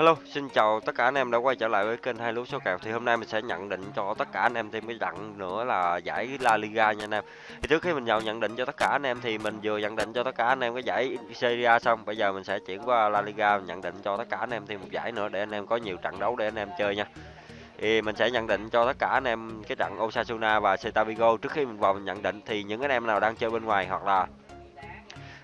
Hello, xin chào tất cả anh em đã quay trở lại với kênh hai lúa số kèo thì hôm nay mình sẽ nhận định cho tất cả anh em thêm cái trận nữa là giải La Liga nha anh em. Thì trước khi mình vào nhận định cho tất cả anh em thì mình vừa nhận định cho tất cả anh em cái giải Serie A xong, bây giờ mình sẽ chuyển qua La Liga nhận định cho tất cả anh em thêm một giải nữa để anh em có nhiều trận đấu để anh em chơi nha. Thì mình sẽ nhận định cho tất cả anh em cái trận Osasuna và Celta Vigo trước khi mình vào mình nhận định thì những anh em nào đang chơi bên ngoài hoặc là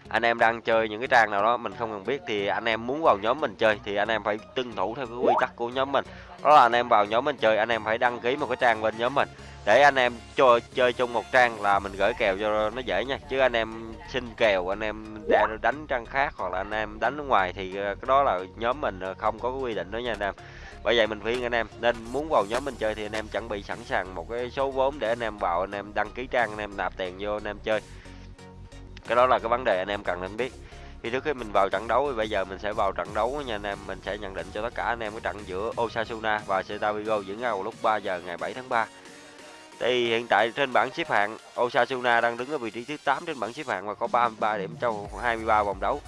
anh em đang chơi những cái trang nào đó mình không cần biết thì anh em muốn vào nhóm mình chơi thì anh em phải tuân thủ theo cái quy tắc của nhóm mình đó là anh em vào nhóm mình chơi anh em phải đăng ký một cái trang bên nhóm mình để anh em cho chơi chung một trang là mình gửi kèo cho nó dễ nha chứ anh em xin kèo anh em đánh trang khác hoặc là anh em đánh ở ngoài thì cái đó là nhóm mình không có quy định đó nha anh em bởi vậy mình khuyên anh em nên muốn vào nhóm mình chơi thì anh em chuẩn bị sẵn sàng một cái số vốn để anh em vào anh em đăng ký trang anh em nạp tiền vô anh em chơi cái đó là cái vấn đề anh em cần nên biết. Thì trước khi mình vào trận đấu, thì bây giờ mình sẽ vào trận đấu nha anh em. Mình sẽ nhận định cho tất cả anh em cái trận giữa Osasuna và Celta Vigo diễn ra vào lúc 3 giờ ngày 7 tháng 3 thì hiện tại trên bảng xếp hạng, Osasuna đang đứng ở vị trí thứ 8 trên bảng xếp hạng và có 33 điểm trong 23 vòng đấu.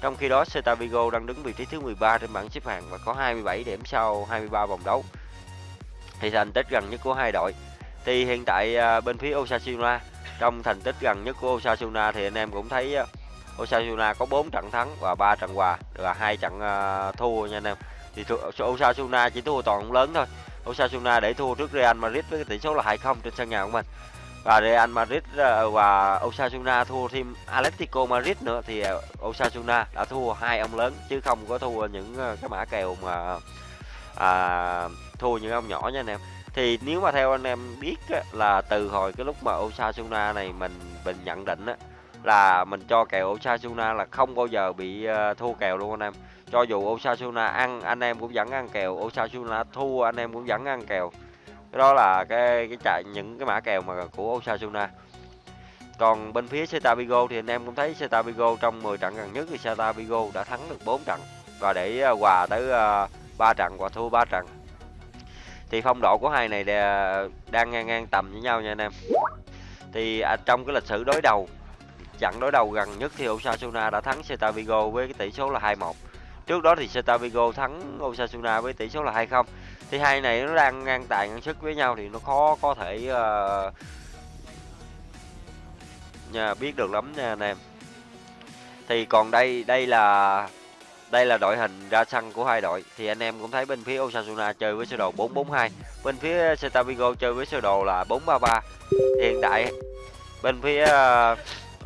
Trong khi đó, Celta Vigo đang đứng vị trí thứ 13 trên bảng xếp hạng và có 27 điểm sau 23 vòng đấu. Thì thành tích gần nhất của hai đội. Thì hiện tại à, bên phía Osasuna trong thành tích gần nhất của Osasuna thì anh em cũng thấy ờ, Osasuna có 4 trận thắng và 3 trận hòa là hai trận ờ, thua nha anh em. Thì Osasuna chỉ thua toàn lớn thôi. Osasuna để thua trước Real Madrid với tỷ số là 2-0 trên sân nhà của mình. Và Real Madrid ờ, và Osasuna thua thêm Atletico Madrid nữa thì Osasuna đã thua hai ông lớn chứ không có thua những cái mã kèo mà à, thua những ông nhỏ nha anh em thì nếu mà theo anh em biết á, là từ hồi cái lúc mà Osasuna này mình mình nhận định á là mình cho kèo Osasuna là không bao giờ bị uh, thua kèo luôn anh em. Cho dù Osasuna ăn anh em cũng vẫn ăn kèo. Osasuna thua anh em cũng vẫn ăn kèo. Cái đó là cái cái chạy những cái mã kèo mà của Osasuna. Còn bên phía Celta Vigo thì anh em cũng thấy Celta Vigo trong 10 trận gần nhất thì Celta Vigo đã thắng được 4 trận. Và để ờ, hòa tới ờ, 3 trận và thua 3 trận thì phong độ của hai này đang ngang ngang tầm với nhau nha anh em. Thì à, trong cái lịch sử đối đầu trận đối đầu gần nhất thì Osasuna đã thắng Celta Vigo với cái tỷ số là 2-1 trước đó thì Celta Vigo thắng Osasuna với tỷ số là 2-0 thì hai này nó đang ngang tài ngang sức với nhau thì nó khó có thể ờ, uh, nha, biết được lắm nha anh em. Thì còn đây đây là đây là đội hình ra sân của hai đội thì anh em cũng thấy bên phía Osasuna chơi với sơ đồ 442, bên phía ờ, Celta Vigo chơi với sơ đồ là 433. Hiện tại bên phía uh,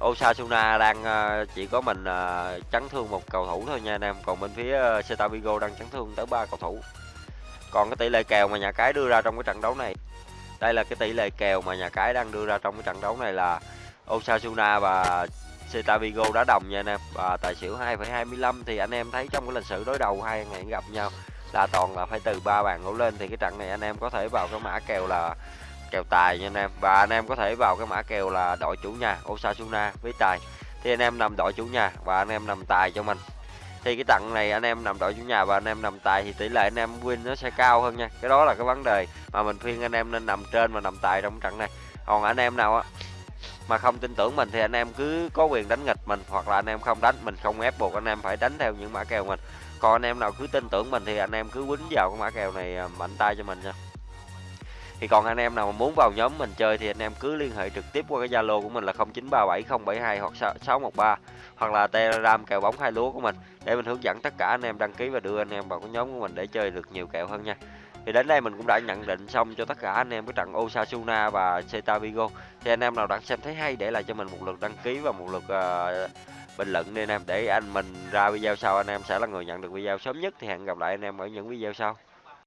Osasuna đang uh, chỉ có mình uh, chấn thương một cầu thủ thôi nha anh em, còn bên phía Celta Vigo đang chấn thương tới ba cầu thủ. Còn cái tỷ lệ kèo mà nhà cái đưa ra trong cái trận đấu này, đây là cái tỷ lệ kèo mà nhà cái đang đưa ra trong cái trận đấu này là Osasuna và Cetavigo Vigo đã đồng nha anh em và tài xỉu 2,25 thì anh em thấy trong cái lịch sử đối đầu hai ngày gặp nhau là toàn là phải từ ba bàn đổ lên thì cái trận này anh em có thể vào cái mã kèo là kèo tài nha anh em và anh em có thể vào cái mã kèo là đội chủ nhà Osasuna với tài thì anh em nằm đội chủ nhà và anh em nằm tài cho mình thì cái trận này anh em nằm đội chủ nhà và anh em nằm tài thì tỷ lệ anh em win nó sẽ cao hơn nha cái đó là cái vấn đề mà mình khuyên anh em nên nằm trên và nằm tài trong trận này còn anh em nào á mà không tin tưởng mình thì anh em cứ có quyền đánh nghịch mình, hoặc là anh em không đánh, mình không ép buộc anh em phải đánh theo những mã kèo mình. Còn anh em nào cứ tin tưởng mình thì anh em cứ quýnh vào cái mã kèo này à, mạnh tay cho mình nha. Thì còn anh em nào mà muốn vào nhóm mình chơi thì anh em cứ liên hệ trực tiếp qua cái Zalo của mình là 0937072 hoặc 613 hoặc là Telegram kèo bóng hai lúa của mình, để mình hướng dẫn tất cả anh em đăng ký và đưa anh em vào cái nhóm của mình để chơi được nhiều kèo hơn nha thì đến đây mình cũng đã nhận định xong cho tất cả anh em cái trận Osasuna và Celta Vigo. Thì anh em nào đã xem thấy hay để lại cho mình một lượt đăng ký và một lượt uh, bình luận đi anh em. Để anh mình ra video sau anh em sẽ là người nhận được video sớm nhất. Thì hẹn gặp lại anh em ở những video sau.